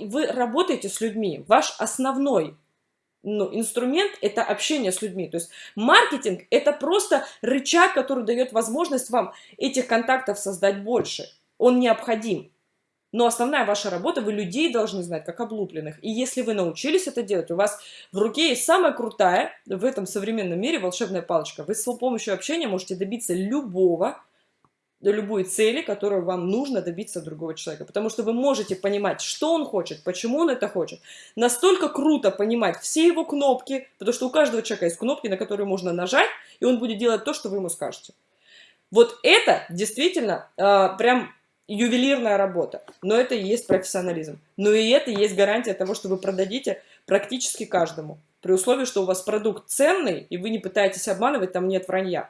Вы работаете с людьми. Ваш основной ну, инструмент – это общение с людьми. То есть маркетинг – это просто рычаг, который дает возможность вам этих контактов создать больше. Он необходим. Но основная ваша работа, вы людей должны знать, как облупленных. И если вы научились это делать, у вас в руке есть самая крутая в этом современном мире волшебная палочка. Вы с помощью общения можете добиться любого до любой цели, которую вам нужно добиться другого человека. Потому что вы можете понимать, что он хочет, почему он это хочет. Настолько круто понимать все его кнопки, потому что у каждого человека есть кнопки, на которые можно нажать, и он будет делать то, что вы ему скажете. Вот это действительно э, прям ювелирная работа, но это и есть профессионализм. Но и это и есть гарантия того, что вы продадите практически каждому. При условии, что у вас продукт ценный, и вы не пытаетесь обманывать, там нет вранья.